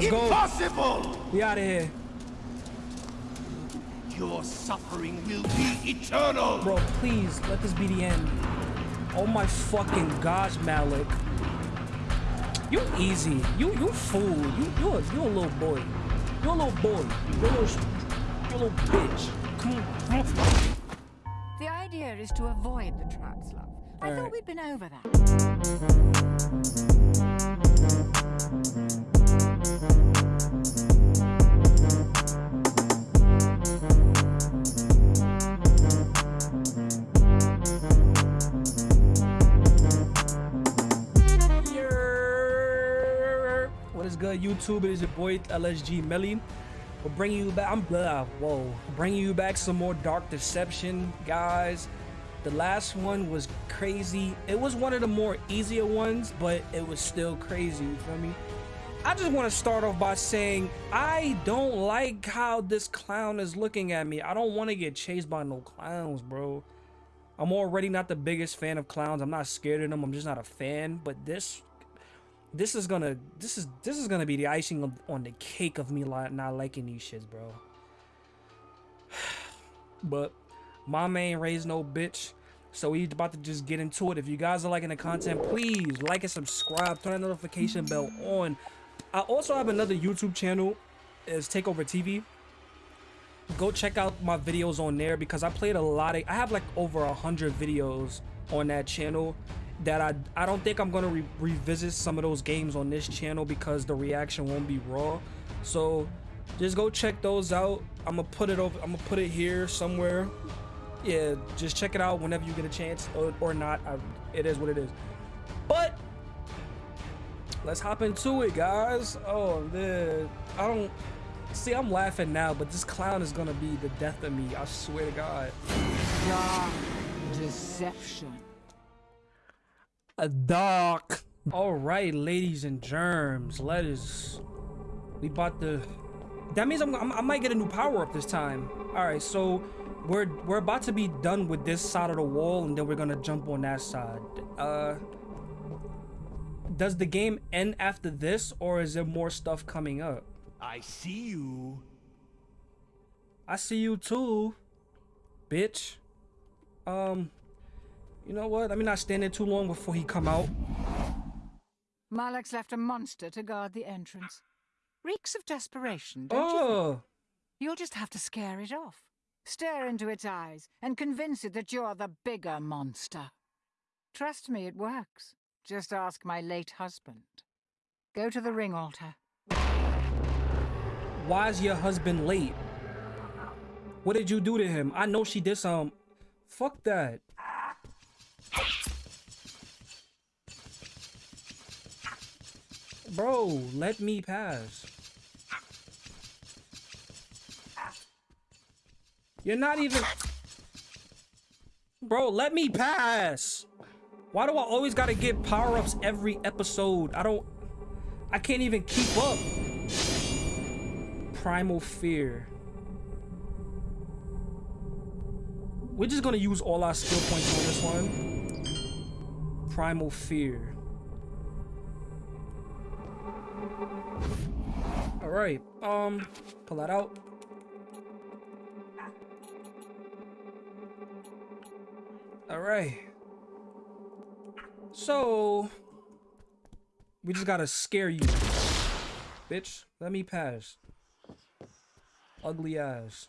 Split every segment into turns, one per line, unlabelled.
Let's
Impossible!
go. We out of here.
Your suffering will be eternal!
Bro, please, let this be the end. Oh my fucking gosh, Malak. You easy. You you fool. You you a, you a little boy. You're a little boy. You a little, you a little bitch. Come on. Come on.
The idea is to avoid the traps, love. I
All
thought
right.
we'd been over that.
Yerr. What is good, YouTube? It is your boy LSG Melly. We're bringing you back. I'm blah. Whoa, bringing you back some more Dark Deception, guys. The last one was crazy. It was one of the more easier ones, but it was still crazy. You feel me? I just want to start off by saying I don't like how this clown is looking at me. I don't want to get chased by no clowns, bro. I'm already not the biggest fan of clowns. I'm not scared of them. I'm just not a fan. But this, this is gonna, this is this is gonna be the icing on, the cake of me not liking these shits, bro. but my ain't raised no bitch. So we about to just get into it. If you guys are liking the content, please like and subscribe. Turn the notification bell on. I also have another YouTube channel. Is Takeover TV go check out my videos on there because I played a lot of I have like over a hundred videos on that channel that I I don't think I'm gonna re revisit some of those games on this channel because the reaction won't be raw. So just go check those out. I'm gonna put it over I'm gonna put it here somewhere. Yeah just check it out whenever you get a chance or, or not. I, it is what it is let's hop into it guys oh man I don't See, I'm laughing now, but this clown is gonna be the death of me. I swear to God.
Dark deception.
A dark. All right, ladies and germs, let us. We bought the. That means I'm, I'm, I might get a new power up this time. All right, so we're we're about to be done with this side of the wall, and then we're gonna jump on that side. Uh, does the game end after this, or is there more stuff coming up?
I see you.
I see you too, bitch. Um, you know what? Let me not stand there too long before he come out.
Malak's left a monster to guard the entrance. Reeks of desperation, don't you? think?
Oh,
You'll just have to scare it off. Stare into its eyes and convince it that you're the bigger monster. Trust me, it works. Just ask my late husband. Go to the ring altar.
why is your husband late? What did you do to him? I know she did some. Fuck that. Bro, let me pass. You're not even. Bro, let me pass. Why do I always gotta get power ups every episode? I don't. I can't even keep up. Primal Fear. We're just gonna use all our skill points on this one. Primal Fear. Alright, um, pull that out. Alright. So, we just gotta scare you. Bitch, let me pass. Ugly ass.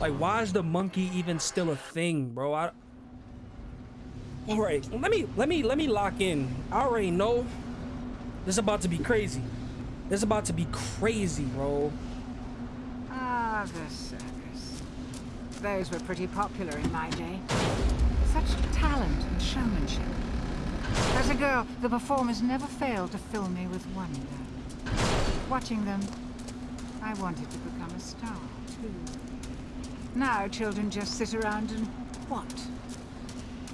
Like, why is the monkey even still a thing, bro? I. All right, let me let me let me lock in. I already know this is about to be crazy. This is about to be crazy, bro.
Ah, the circus. Those were pretty popular in my day. Such talent and showmanship. As a girl, the performers never failed to fill me with wonder. Watching them, I wanted to become a star, too. Now children just sit around and what?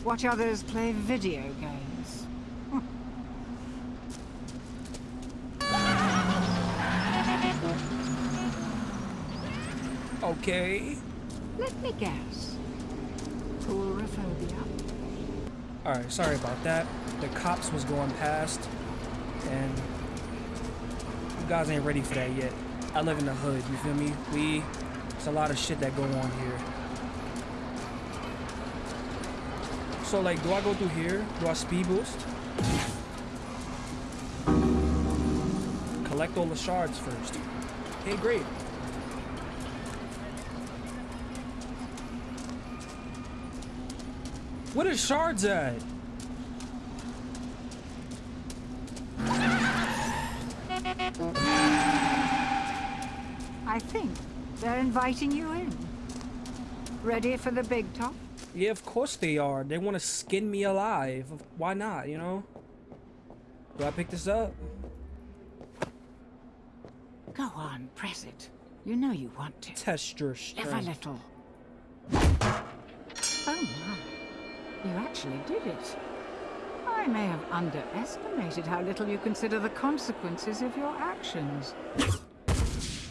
Watch others play video games.
Okay.
Let me guess. Coulrophobia?
All right, sorry about that. The cops was going past. And you guys ain't ready for that yet. I live in the hood, you feel me? We, it's a lot of shit that go on here. So like, do I go through here? Do I speed boost? Collect all the shards first. Hey, great. What are shards at?
I think they're inviting you in. Ready for the big top?
Yeah, of course they are. They want to skin me alive. Why not, you know? Do I pick this up?
Go on, press it. You know you want to.
Test your
Live a little. Oh my. You actually did it. I may have underestimated how little you consider the consequences of your actions.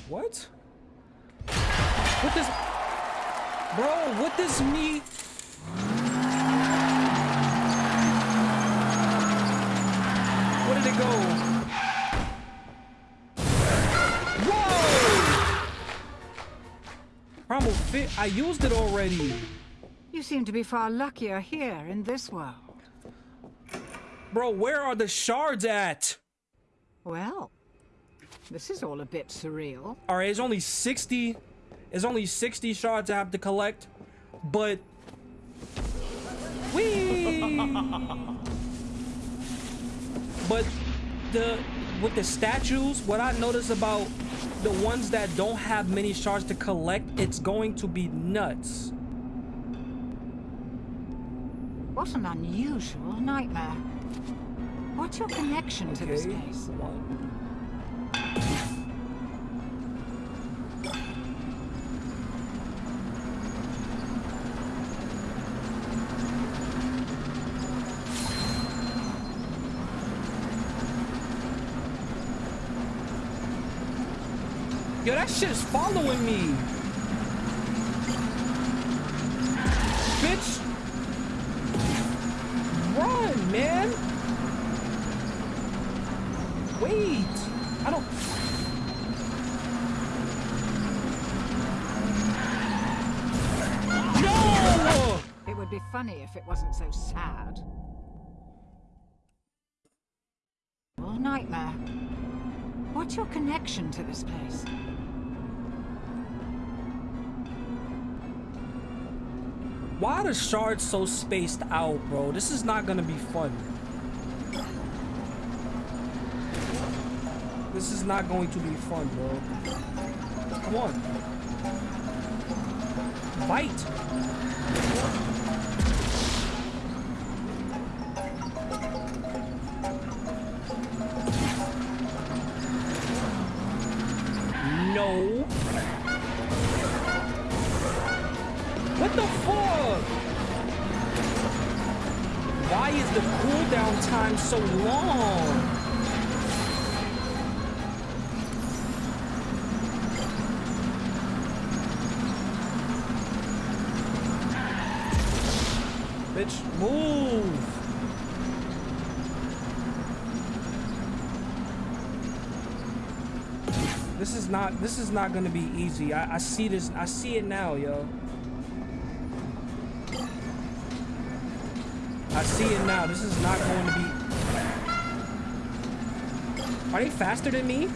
What? What does... Bro, what does me... Where did it go? Whoa! Primal fit. I used it already.
You seem to be far luckier here in this world.
Bro, where are the shards at?
Well, this is all a bit surreal.
All right, it's only 60. It's only 60 shards I have to collect, but we. but the with the statues, what I notice about the ones that don't have many shards to collect, it's going to be nuts.
What an unusual nightmare. What's your connection to this
Okay. Wait. I don't. No!
It would be funny if it wasn't so sad. Well, nightmare. What's your connection to this place?
Why are the shards so spaced out, bro? This is not gonna be fun. This is not going to be fun, bro. Come on. Bite. Not this is not gonna be easy. I, I see this I see it now, yo. I see it now. This is not going to be. Are they faster than me?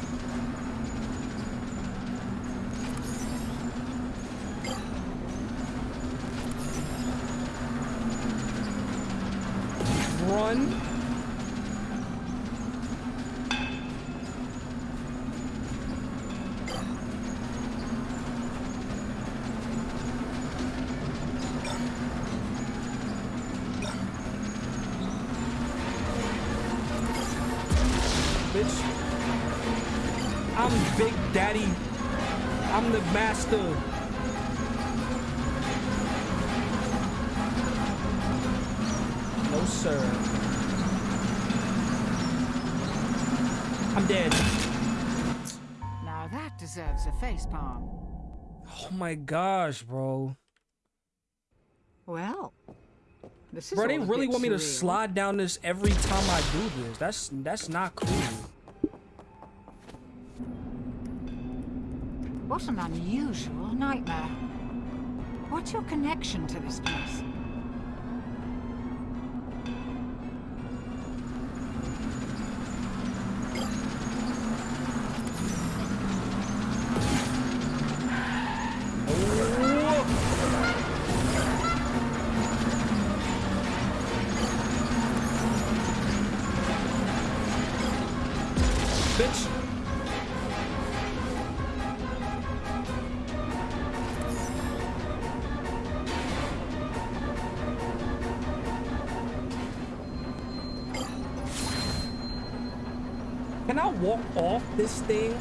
Daddy. I'm the master. No, sir. I'm dead.
Now that deserves a facepalm.
Oh my gosh, bro.
Well, This is
Bro, they really want me to slide down this every time I do this. That's that's not cool.
What an unusual nightmare. What's your connection to this place?
Thing?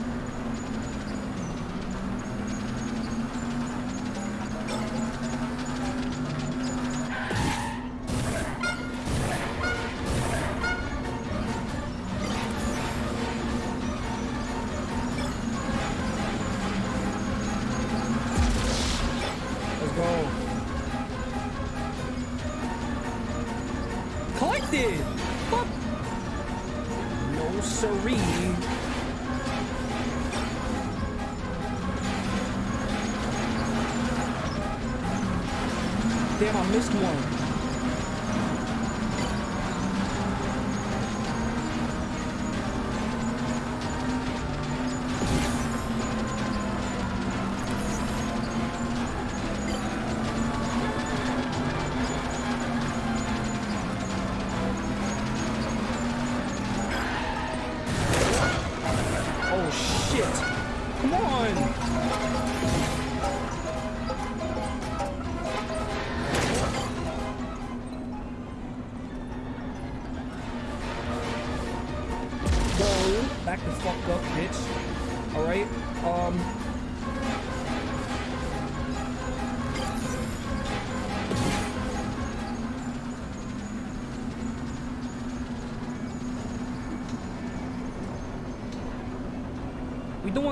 Let's go. Collected! Fuck! No siree. Damn, I missed one.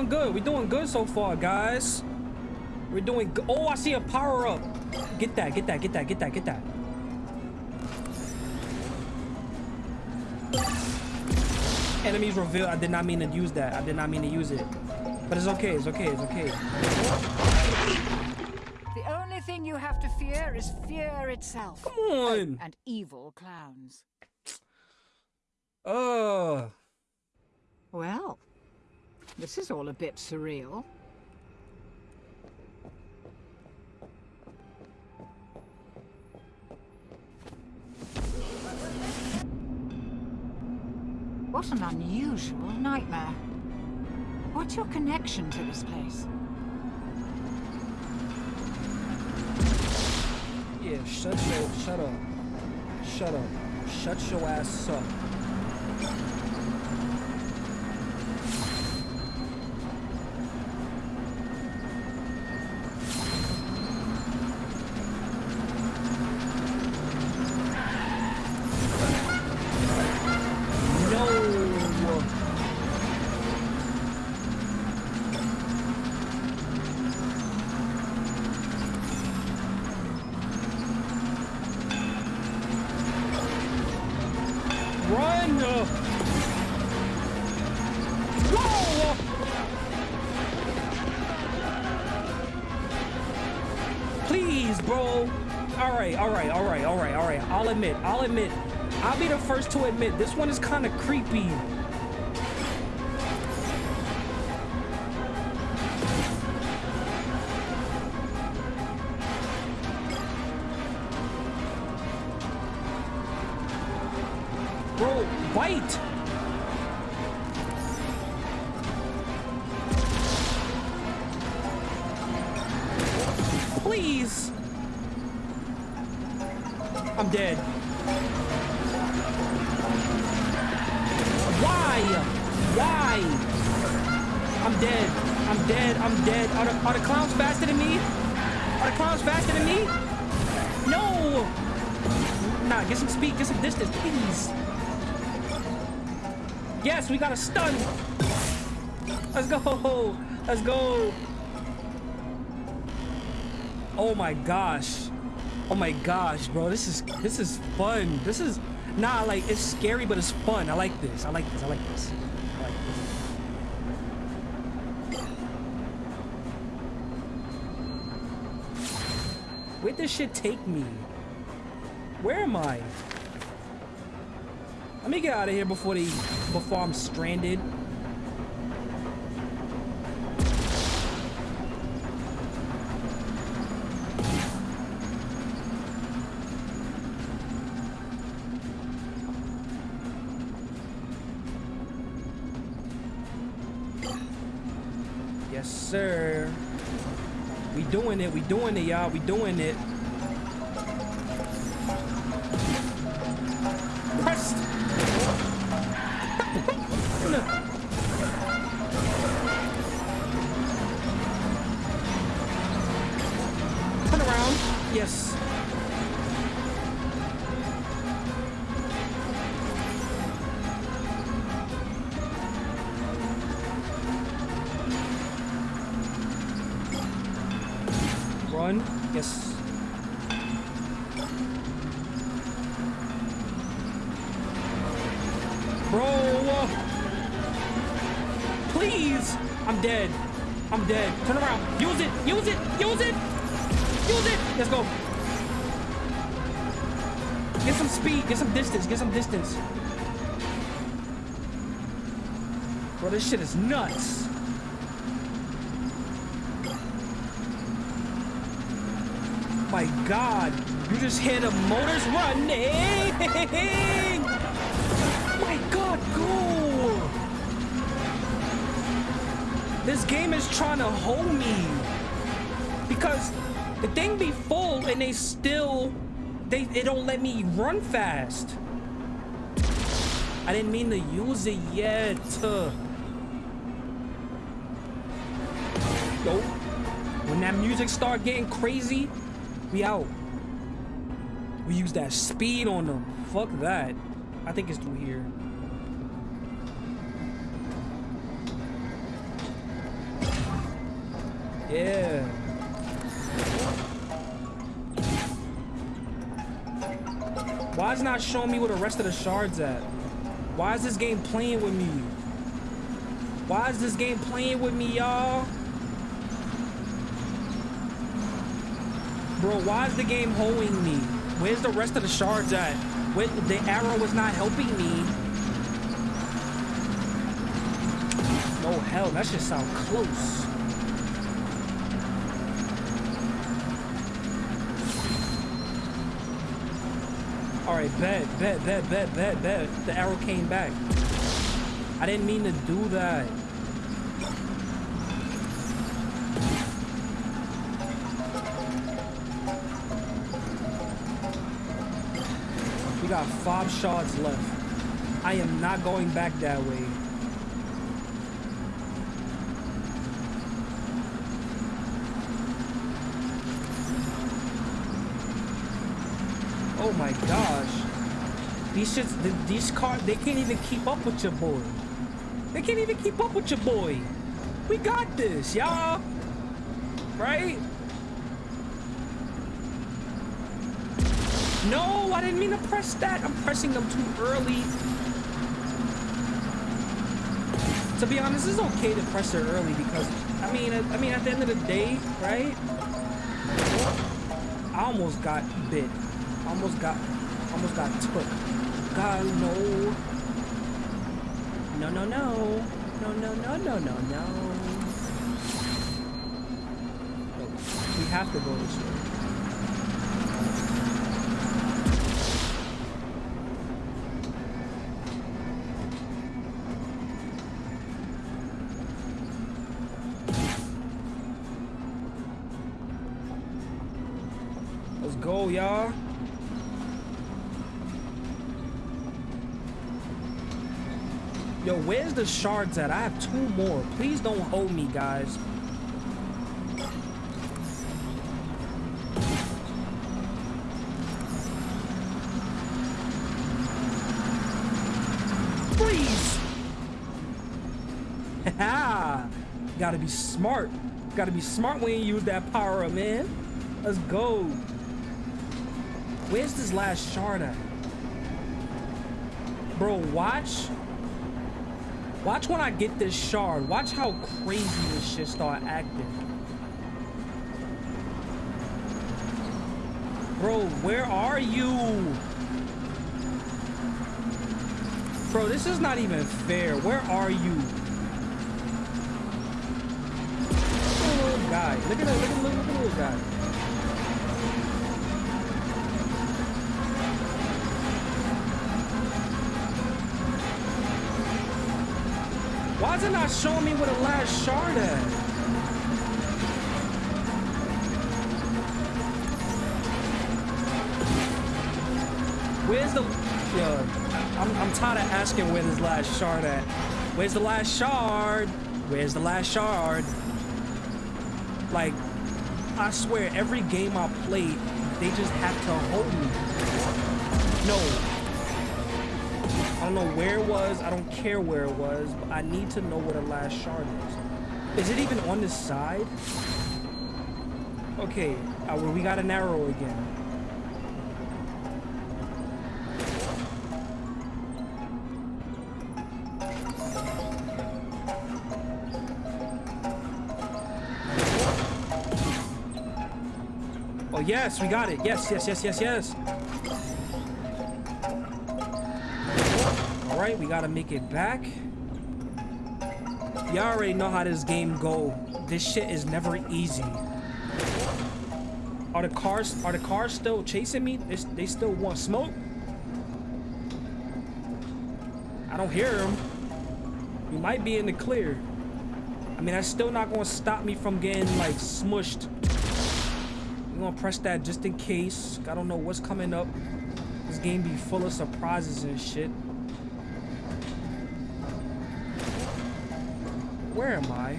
Doing good. We're doing good so far, guys. We're doing good. Oh, I see a power up. Get that, get that, get that, get that, get that. Enemies revealed. I did not mean to use that. I did not mean to use it. But it's okay, it's okay, it's okay.
The only thing you have to fear is fear itself.
Come on.
And evil clowns.
Uh,
Well, this is all a bit surreal. What an unusual nightmare. What's your connection to this place?
yeah, shut your, shut up. Shut up. Shut your ass up. To admit this one is kind of creepy. We got a stun. Let's go. Let's go. Oh my gosh. Oh my gosh, bro. This is this is fun. This is nah like it's scary, but it's fun. I like this. I like this. I like this. I like this. Where'd this shit take me? Where am I? Let me get out of here before they before I'm stranded. Yes, sir. We doing it. We doing it, y'all. We doing it. God, you just hear the motors running. My God, go. This game is trying to hold me because the thing be full and they still they they don't let me run fast. I didn't mean to use it yet. Yo, when that music start getting crazy, we out. We use that speed on them. Fuck that. I think it's through here. Yeah. Why is not showing me where the rest of the shards at? Why is this game playing with me? Why is this game playing with me, y'all? Bro, why is the game holding me? Where's the rest of the shards at? The arrow was not helping me. No hell, that should sound close. All right, bet, bet, bet, bet, bet, bet. The arrow came back. I didn't mean to do that. Five shots left. I am not going back that way. Oh my gosh. These shits, th- these cars, they can't even keep up with your boy. They can't even keep up with your boy. We got this, y'all. Right? No, I didn't mean to press that. I'm pressing them too early. To be honest, it's okay to press it early because, I mean, I mean, at the end of the day, right? I almost got bit. Almost got, almost got took. God, no. No, no, no. No, no, no, no, no, no. No, We have to go this way. Where's the shards at? I have two more. Please don't hold me, guys. Freeze! Haha! Gotta be smart. Gotta be smart when you use that power up, man. Let's go. Where's this last shard at? Bro, watch. Watch when I get this shard. Watch how crazy this shit start acting. Bro, where are you? Bro, this is not even fair. Where are you? Little guy. Look at that. Look at, look, look at little guy. Why is it not showing me where the last shard at? Where's the... Yo, I'm, I'm tired of asking where this last shard at. Where's the last shard? Where's the last shard? Like, I swear, every game I played, they just have to hold me. No. I don't know where it was. I don't care where it was. But I need to know where the last shard is. Is it even on this side? Okay. Uh, well, we got an arrow again. Oh, yes, we got it. Yes, yes, yes, yes, yes. Right, we got to make it back. Y'all already know how this game go. This shit is never easy. Are the cars are the cars still chasing me? They, they still want smoke? I don't hear them. We might be in the clear. I mean, that's still not to stop me from getting, like, smushed. I'm to press that just in case. I don't know what's coming up. This game be full of surprises and shit. Where am I?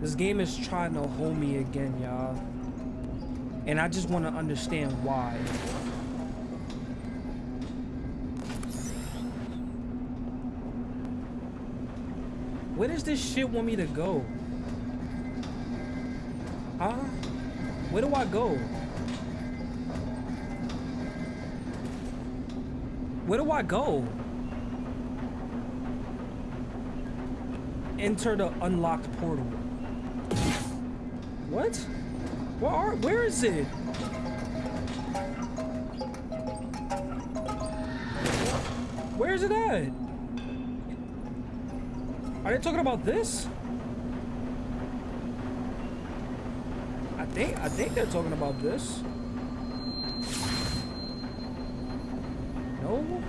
This game is trying to hold me again, y'all. And I just want to understand why. Where does this shit want me to go? Huh? Where do I go? Where do I go? Enter the unlocked portal. What? Where are, where is it? Where is it at? Are they talking about this? I think I think they're talking about this. No.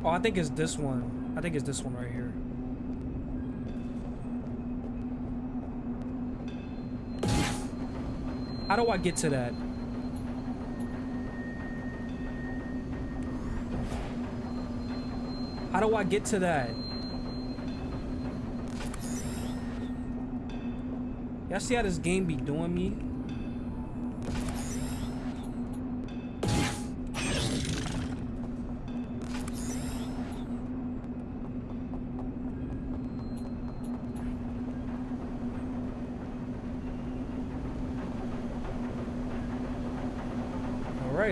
Oh, I think it's this one. I think it's this one right here. How do I get to that? How do I get to that? Y'all see how this game be doing me?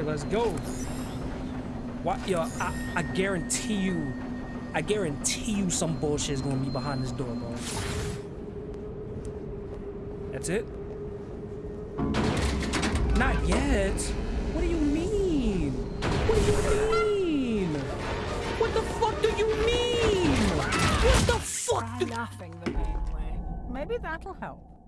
Let's go. What, yo, I, I guarantee you, I guarantee you some bullshit is gonna be behind this door, bro. That's it? Not yet. What do you mean? What do you mean? What the fuck do you mean? What the fuck
Try
do
laughing the main way. Maybe that'll help.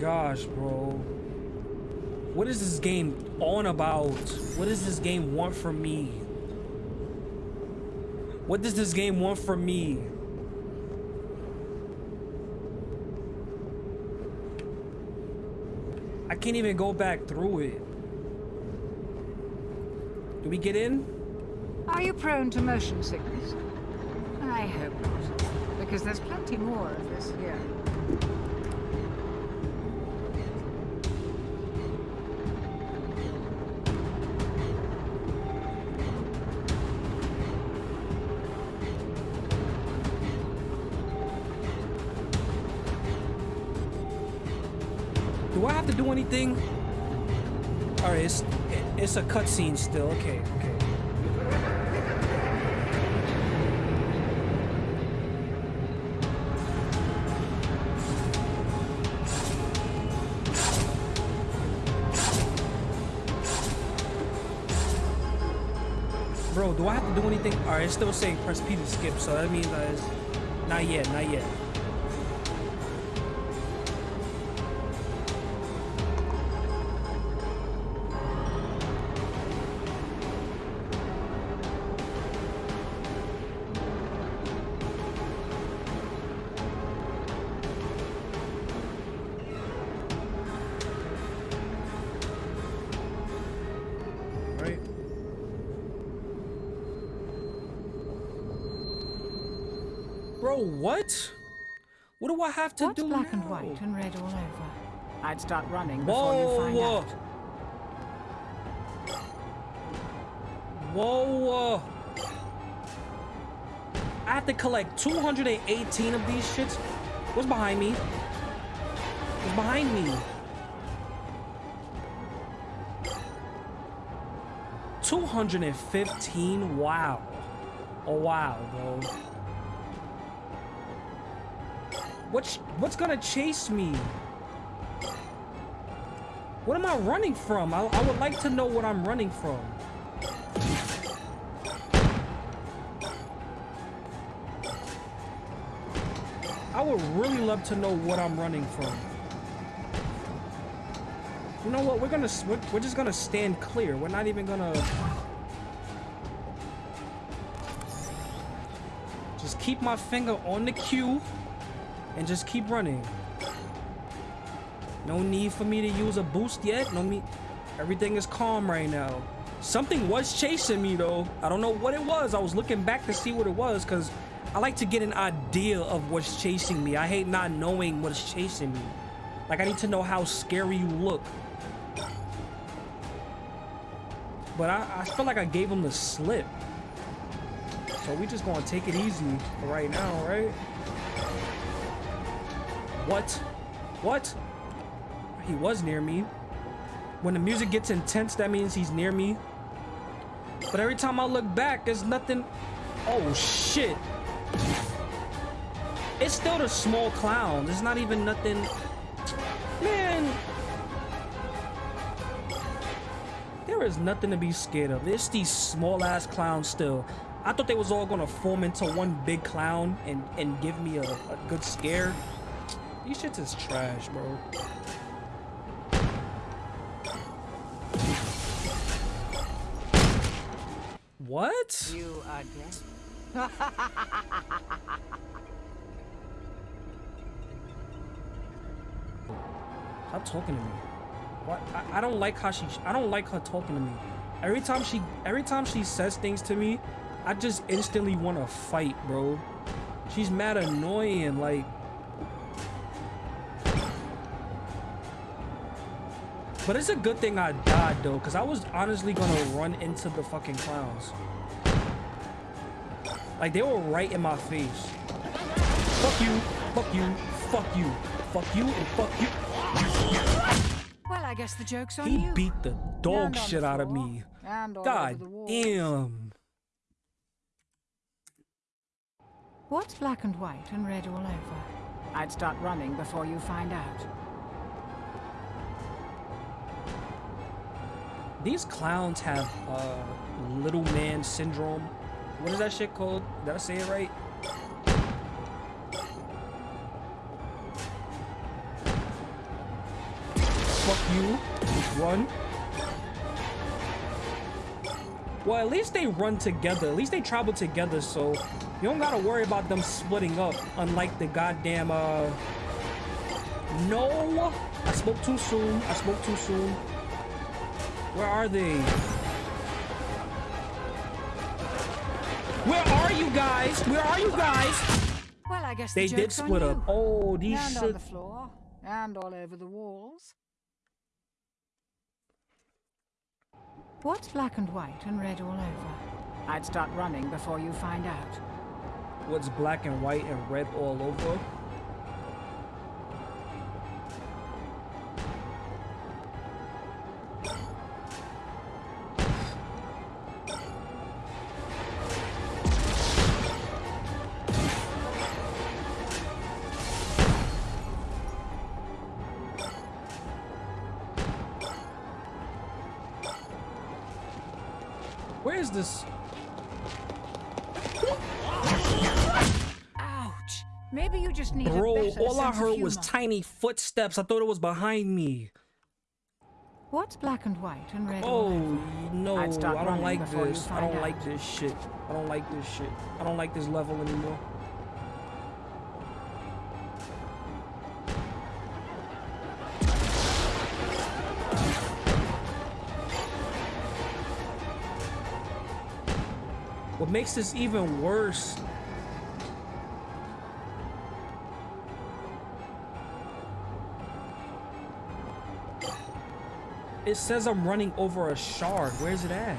Gosh, bro. What is this game on about? What does this game want from me? What does this game want from me? I can't even go back through it. Do we get in?
Are you prone to motion sickness? I hope not, because there's plenty more of this here.
It's a cutscene still. Okay, okay. Bro, do I have to do anything? All right, it's still saying press P to skip, so that means that it's not yet, not yet. Have to
What's
do
black and white and red all over? I'd start running before you
Whoa,
find
whoa.
out.
Whoa, whoa. I have to collect 218 of these shits. What's behind me? What's behind me? Two hundred and fifteen. Wow. Oh wow, bro. What's what's gonna chase me? What am I running from? I, I would like to know what I'm running from. I would really love to know what I'm running from. You know what? We're gonna we're, we're just gonna stand clear. We're not even gonna just keep my finger on the cue and just keep running. No need for me to use a boost yet. No me. Everything is calm right now. Something was chasing me though. I don't know what it was. I was looking back to see what it was because I like to get an idea of what's chasing me. I hate not knowing what's chasing me. Like I need to know how scary you look. But I, I feel like I gave him the slip. So we just gonna take it easy right now, right? What? What? He was near me. When the music gets intense, that means he's near me. But every time I look back, there's nothing. Oh shit. It's still the small clown. There's not even nothing. Man. There is nothing to be scared of. It's these small ass clowns still. I thought they was all gonna form into one big clown and, and give me a, a good scare. These shits is trash, bro. What?
You are dead.
Stop talking to me. What? I, I don't like how she. I don't like her talking to me. Every time she, every time she says things to me, I just instantly want to fight, bro. She's mad annoying. Like, but it's a good thing I died though, cause I was honestly gonna run into the fucking clowns. Like they were right in my face. Fuck you. Fuck you. Fuck you. Fuck you and fuck you.
Well, I guess the joke's on
He
you.
beat the dog shit
the
out of me.
And
God
over the walls.
damn.
What's black and white and red all over? I'd start running before you find out.
These clowns have uh little man syndrome. What is that shit called? Did I say it right? Fuck you. Run. Well, at least they run together. At least they travel together, so you don't gotta worry about them splitting up. Unlike the goddamn, uh... No! I spoke too soon. I spoke too soon. Where are they? Where are you guys? Where are you guys?
Well, I guess
They
the
did split up. Oh, these
and on the floor, and all over the walls. What's black and white and red all over? I'd start running before you find out.
What's black and white and red all over? Tiny footsteps. I thought it was behind me.
What's black and white and red
Oh
over?
no, I don't like this. I don't
out.
like this shit. I don't like this shit. I don't like this level anymore. What makes this even worse It says I'm running over a shard. Where's it at?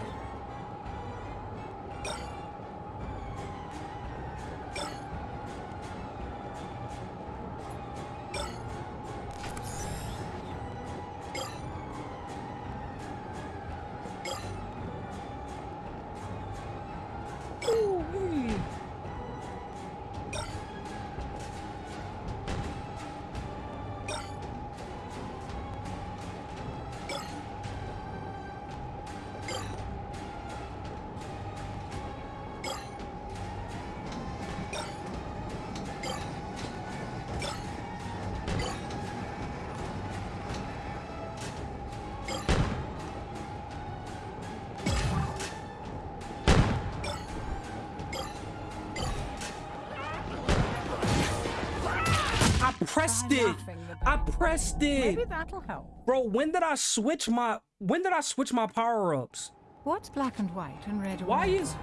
Pressed
Maybe that'll help.
Bro, when did I switch my when did I switch my power-ups?
What's black and white and red
Why
over?
is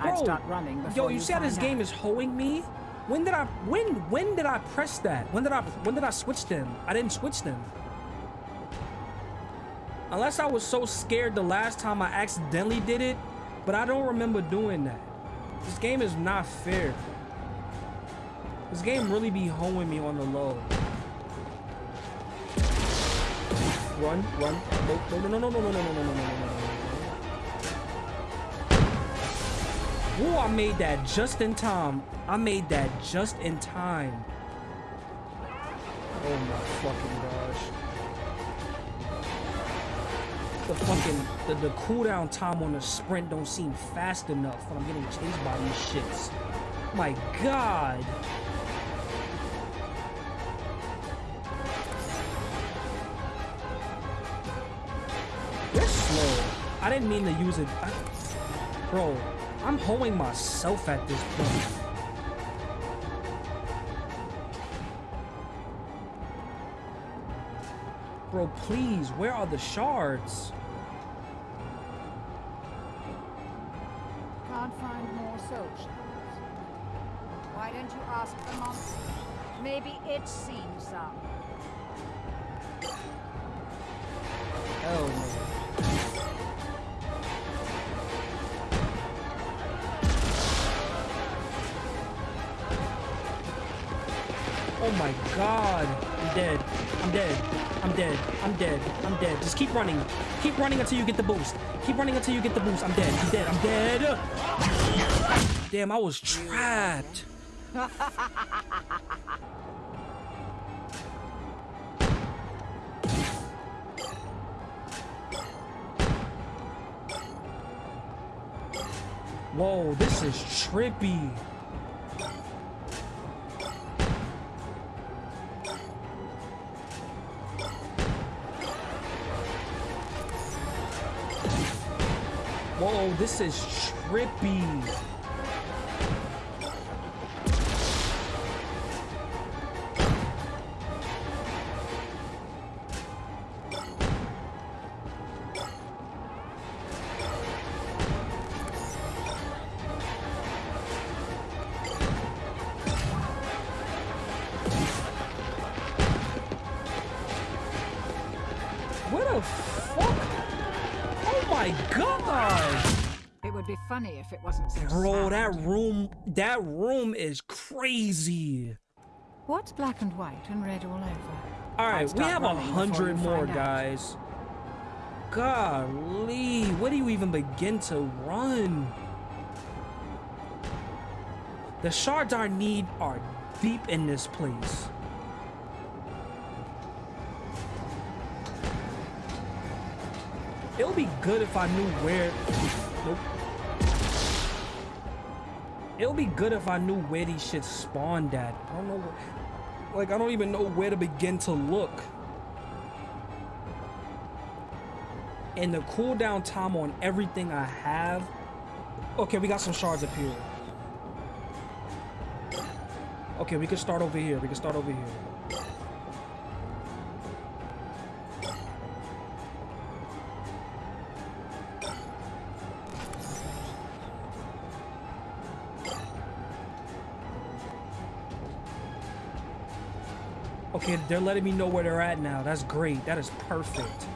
I'd
Bro,
start running
Yo, you
you
see how this
find
game is hoeing me? When did I when when did I press that? When did I when did I switch them? I didn't switch them. Unless I was so scared the last time I accidentally did it, but I don't remember doing that. This game is not fair. This game really be hoeing me on the low. Run, run. No, no, no, no, no, no, no, no, no, no, no, no, no. Ooh, I made that just in time. I made that just in time. Oh my fucking gosh. The fucking the, the cooldown time on the sprint don't seem fast enough when I'm getting chased by these shits. My god. I didn't mean to use it. I, bro, I'm hoeing myself at this point. Bro, please, where are the shards?
Can't find more soul shards. Why don't you ask the monster? Maybe it's seen some.
My god. I'm dead. I'm dead. I'm dead. I'm dead. I'm dead. Just keep running. Keep running until you get the boost. Keep running until you get the boost. I'm dead. I'm dead. I'm dead. Damn, I was trapped. Whoa, this is trippy. This is trippy.
Be funny if it wasn't so
Bro,
sad.
that room, that room is crazy.
What's black and white and red all over?
All right, we have a hundred more
out.
guys. Golly, where do you even begin to run? The shards I need are deep in this place. It would be good if I knew where. It would be good if I knew where these shit spawned at. I don't know. Where, like I don't even know where to begin to look. And the cooldown time on everything I have. Okay, we got some shards up here. Okay, we can start over here. We can start over here. Okay, they're letting me know where they're at now. That's great. That is perfect.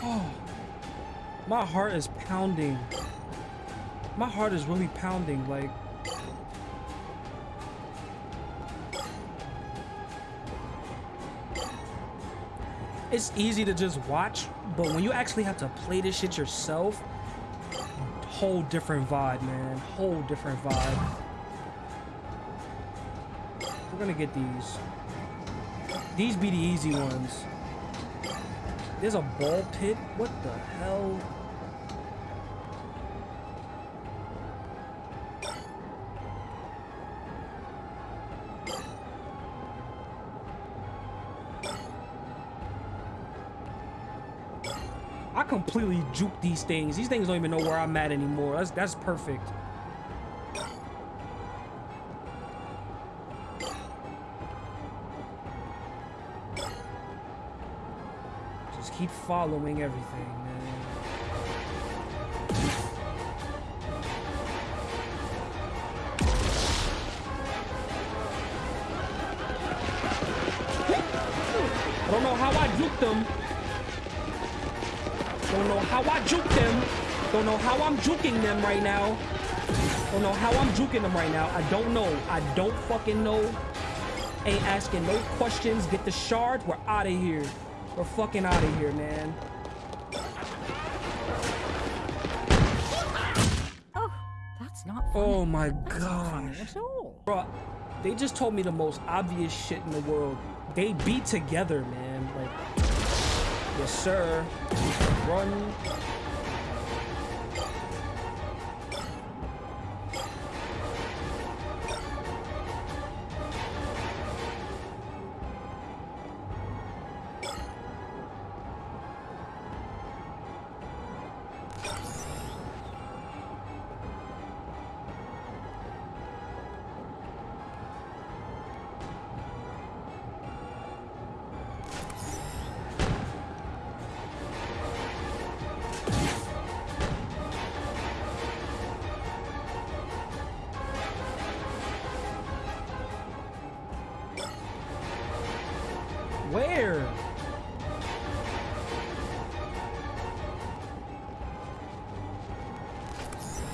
Oh, my heart is pounding. My heart is really pounding. Like, it's easy to just watch, but when you actually have to play this shit yourself, whole different vibe, man. Whole different vibe. We're gonna get these. These be the easy ones. There's a ball pit. What the hell? Completely juke these things. These things don't even know where I'm at anymore. That's that's perfect. Just keep following everything, man. I don't know how I juked them. How I juke them. Don't know how I'm juking them right now. Don't know how I'm juking them right now. I don't know. I don't fucking know. Ain't asking no questions. Get the shard. We're out of here. We're fucking out of here, man.
Oh, that's not funny.
Oh my
That's not at all.
Bro, they just told me the most obvious shit in the world. They be together, man. Yes, sir. Run.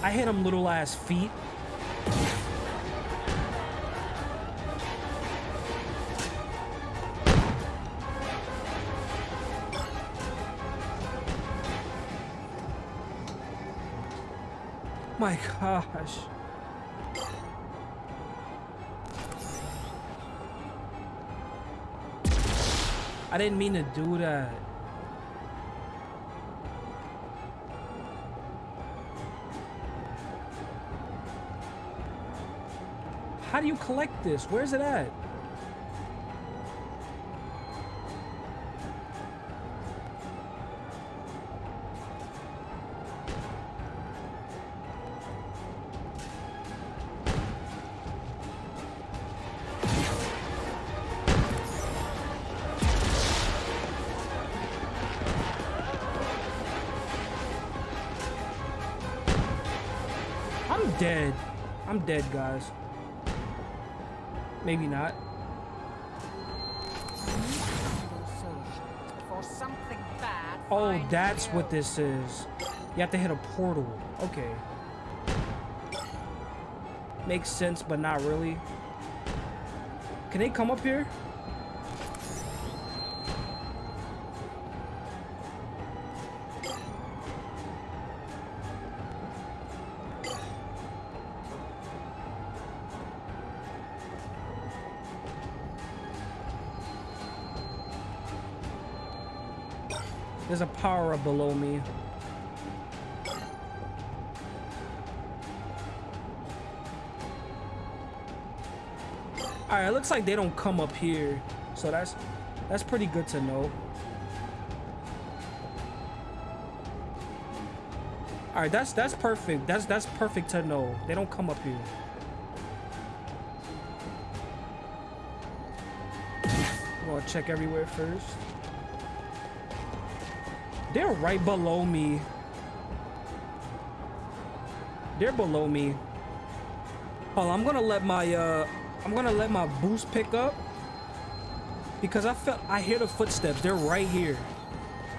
I hit him little ass feet. My gosh. I didn't mean to do that. Collect this? Where's it at? I'm dead. I'm dead, guys. Maybe not.
For something bad.
Oh, that's what this is. You have to hit a portal. Okay. Makes sense, but not really. Can they come up here? Power below me. Alright, it looks like they don't come up here. So that's that's pretty good to know. Alright, that's that's perfect. That's that's perfect to know. They don't come up here. Gonna check everywhere first. They're right below me. They're below me. Oh, I'm gonna let my uh I'm gonna let my boost pick up because I felt I hear the footsteps. They're right here.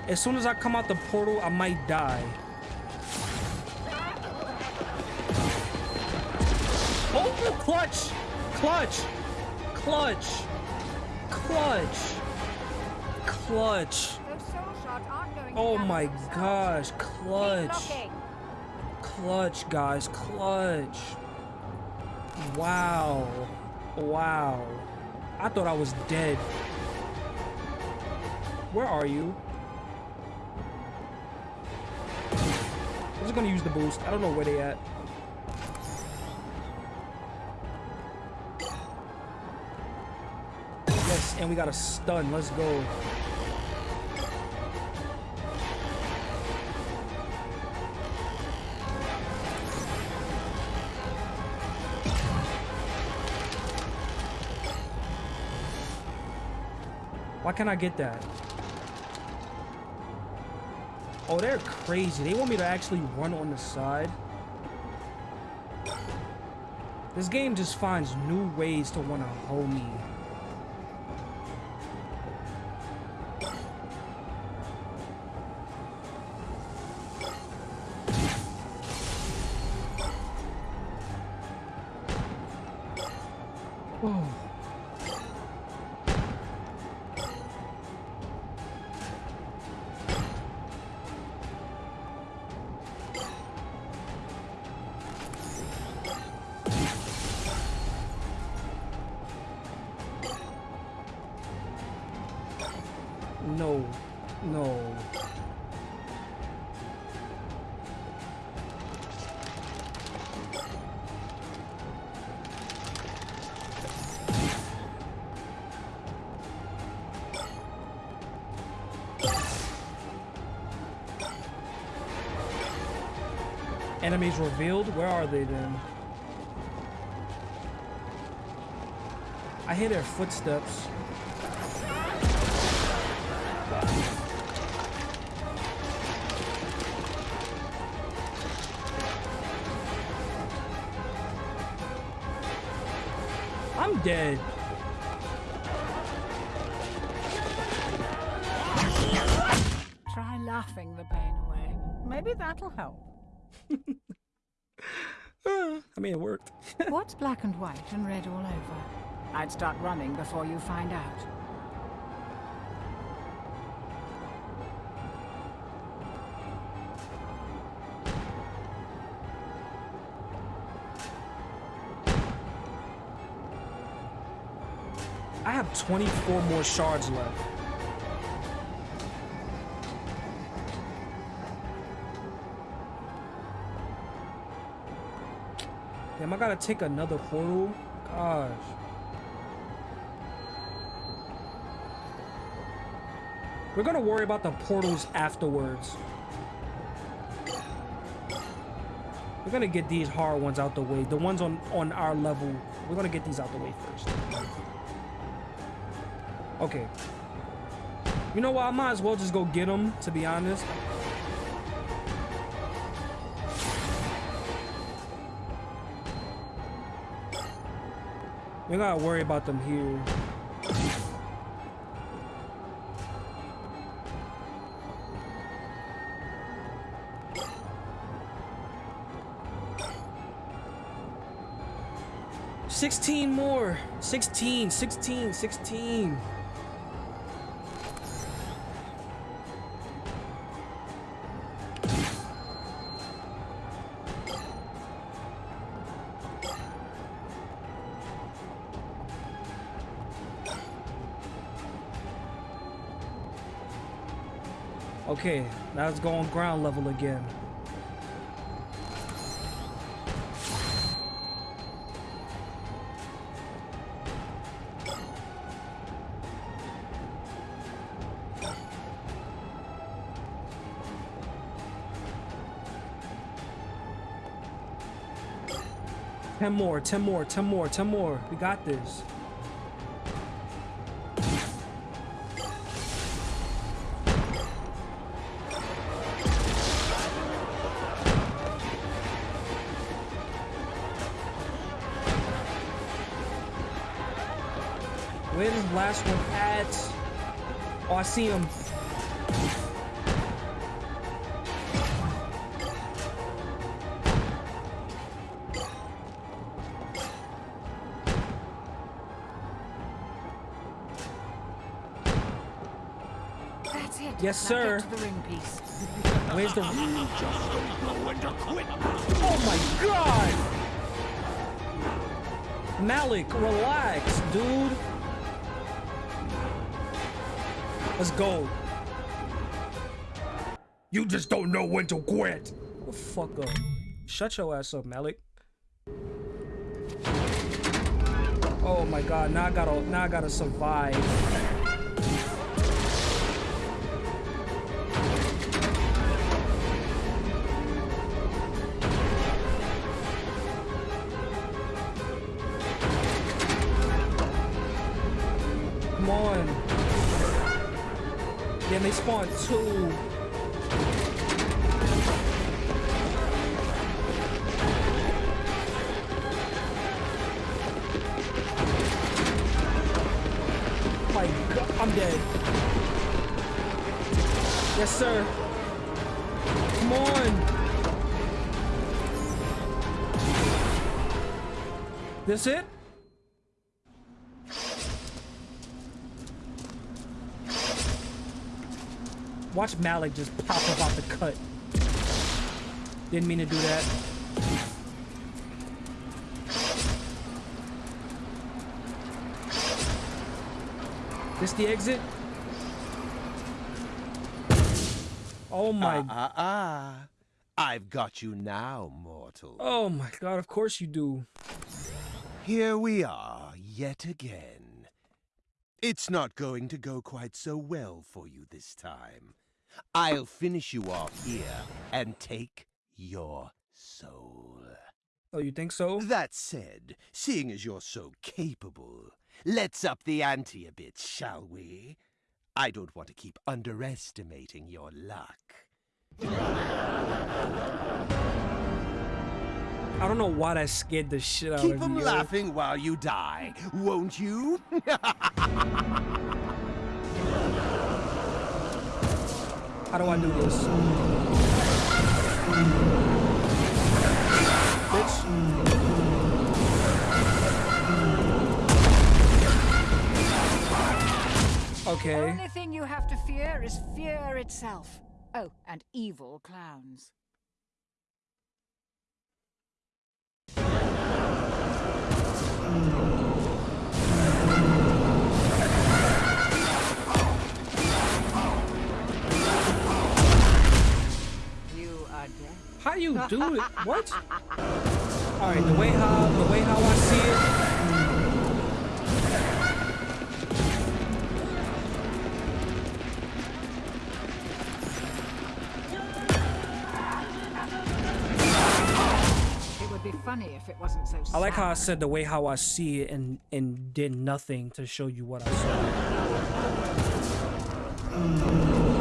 As soon as I come out the portal, I might die. Oh, clutch, clutch, clutch, clutch, clutch. Oh my gosh, clutch. Clutch, guys, clutch. Wow. Wow. I thought I was dead. Where are you? I'm just gonna use the boost. I don't know where they at. Yes, and we got a stun. Let's go. Can't I get that? Oh, they're crazy. They want me to actually run on the side. This game just finds new ways to want to hold me. Revealed? Where are they then? I hear their footsteps. I'm dead.
Try laughing the pain away. Maybe that'll help.
I mean, it worked.
What's black and white and red all over? I'd start running before you find out.
I have 24 more shards left. I gotta take another portal. gosh. We're gonna worry about the portals afterwards. We're gonna get these hard ones out the way. The ones on, on our level, we're gonna get these out the way first. Okay. You know what? I might as well just go get them, to be honest. We gotta worry about them here. Sixteen more. Sixteen, sixteen, sixteen. Okay, now let's go on ground level again. Ten more, ten more, ten more, ten more. We got this. See him.
That's it.
Yes, sir.
Get to the ring piece.
Where's the?
Just don't know when to quit.
Oh my god! Malak, relax, dude. Let's go.
You just don't know when to quit.
The fuck up. Shut your ass up, Malak. Oh my god, now I gotta now I gotta survive. two. My God, I'm dead. Yes, sir. Come on. This it? Watch Malak just pop up off the cut. Didn't mean to do that. This the exit? Oh my
Ah, ah. I've got you now, mortal.
Oh my god, of course you do.
Here we are, yet again. It's not going to go quite so well for you this time. I'll finish you off here and take your soul.
Oh, you think so?
That said, seeing as you're so capable, let's up the ante a bit, shall we? I don't want to keep underestimating your luck.
I don't know why that scared the shit out
Keep
of
them
me. yo.
laughing while you die, won't you?
How do I do this? Bitch. Okay.
Only thing you have to fear is fear itself. Oh, and evil clowns.
How you do it? What? All right, the way how the way how I see it.
Funny if it wasn't so. Sad.
I like how I said the way how I see it and and did nothing to show you what I saw.
Mm.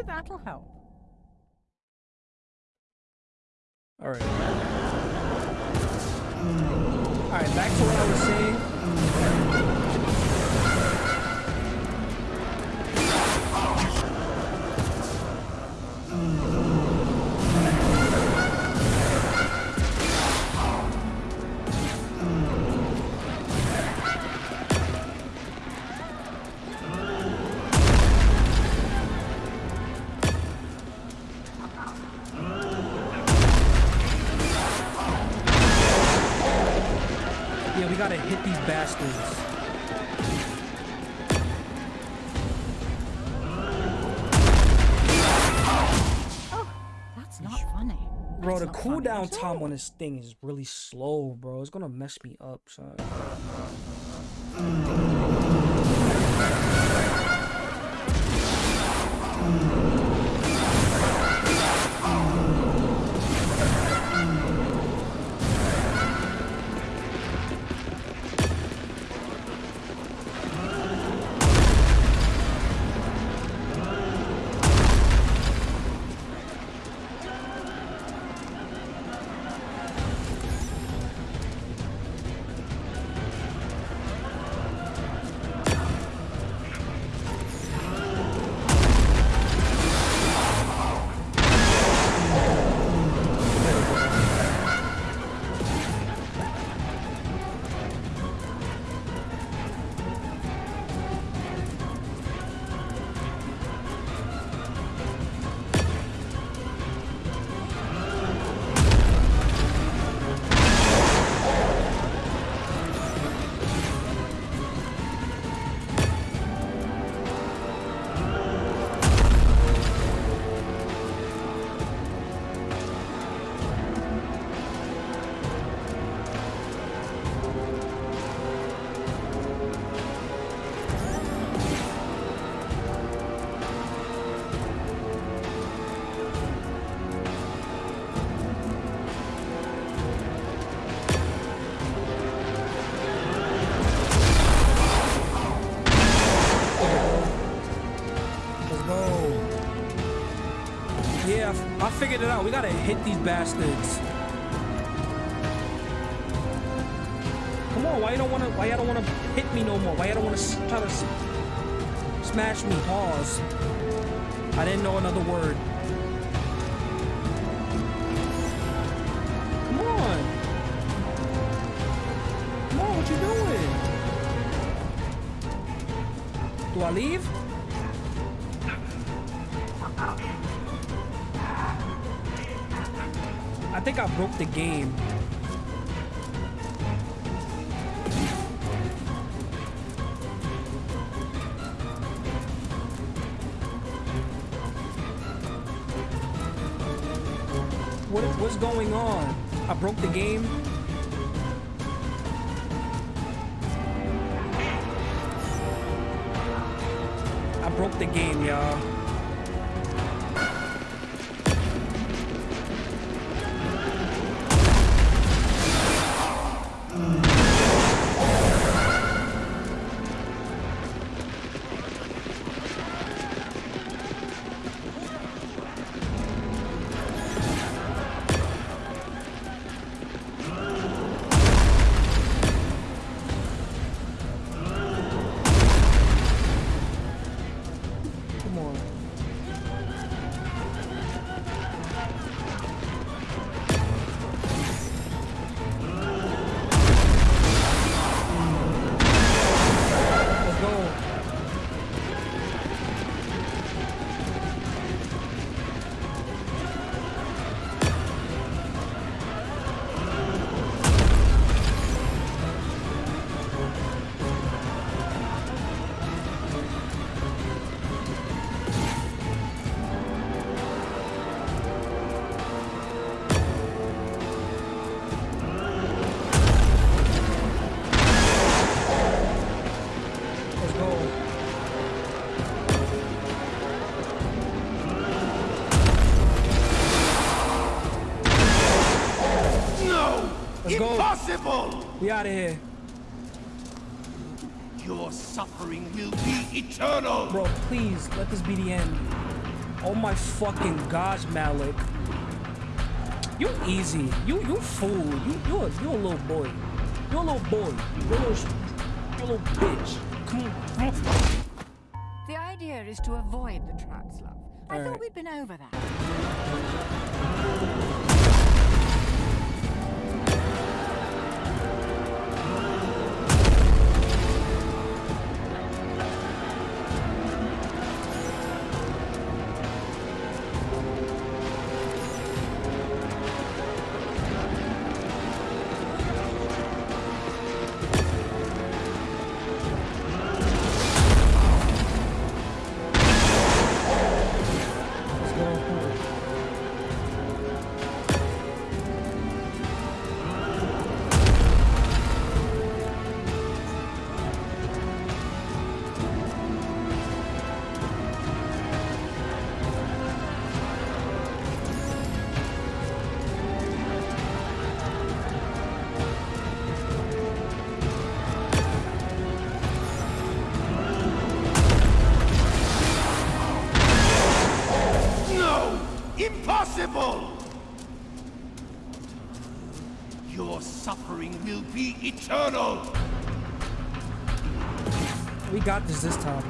Maybe that'll help.
All right. All right, back to what I was saying. Cooldown time on this thing is really slow, bro. It's gonna mess me up, son. Let's Out. We gotta hit these bastards. Come on, why you don't wanna? Why y'all don't wanna hit me no more? Why y'all don't wanna try to smash me? Pause. I didn't know another word. Come on. Come on, what you doing? Do I leave? Broke the game. What, what's going on? I broke the game. I broke the game, y'all. Out of here.
Your suffering will be eternal!
Bro, please, let this be the end. Oh my fucking gosh, Malak. You easy. You you fool. You you a, you a little boy. You a little boy. You a little, you a little bitch. Come on.
The idea is to avoid the Trunks, love. I
All
thought
right.
we'd been over that.
Eternal!
We got this this time.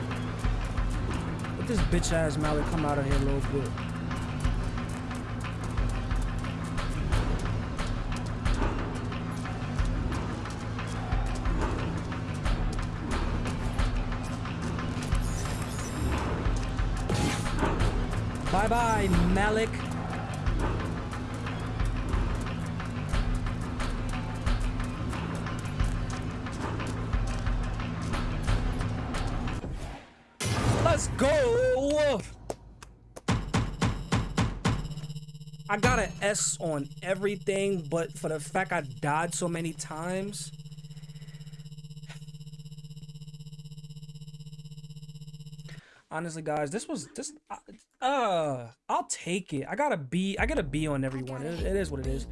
Let this bitch ass Malak come out of here a little bit. Let's go! I got an S on everything, but for the fact I died so many times. Honestly, guys, this was this. Uh, uh, I'll take it. I got a B. I got a B on everyone. It, it is what it is.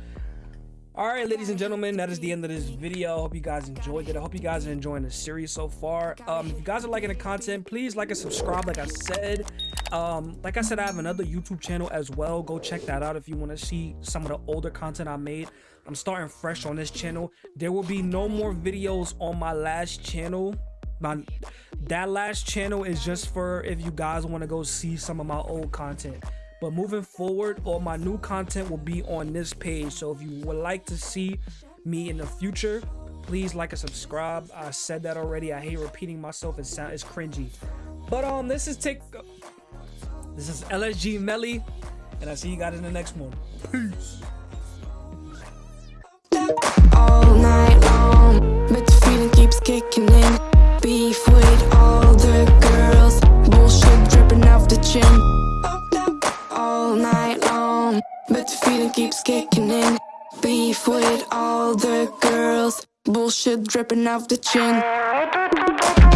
All right, ladies and gentlemen, that is the end of this video. I hope you guys enjoyed it. I hope you guys are enjoying the series so far. Um, if you guys are liking the content, please like and subscribe. Like I said, um, like I said, I have another YouTube channel as well. Go check that out if you want to see some of the older content I made. I'm starting fresh on this channel. There will be no more videos on my last channel. My that last channel is just for if you guys want to go see some of my old content. But moving forward, all my new content will be on this page. So if you would like to see me in the future, please like and subscribe. I said that already. I hate repeating myself. It sound it's cringy. But um, this is take. This is LSG Melly, and I see you guys in the next one. Peace.
all night long, but the feeling keeps kicking in. Beef with all the girls, bullshit dripping off the chin. All night long, but the feeling keeps kicking in. Beef with all the girls, bullshit dripping off the chin.